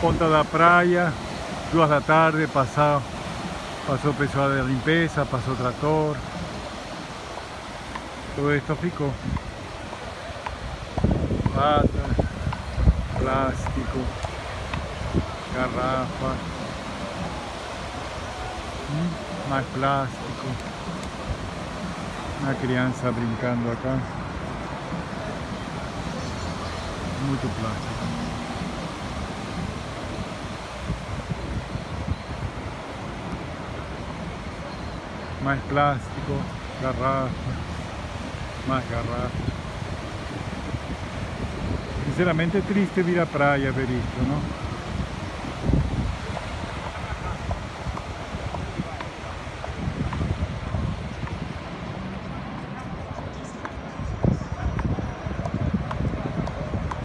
ponta da praia, duas da tarde, passou, passou o pessoal da limpeza, passou trator. Todo esto ficou. Lata, plástico, garrafa, mais plástico. Uma criança brincando acá. Muito plástico. Más plástico, garrafa, más garrafa. Sinceramente triste vir à praia ver não?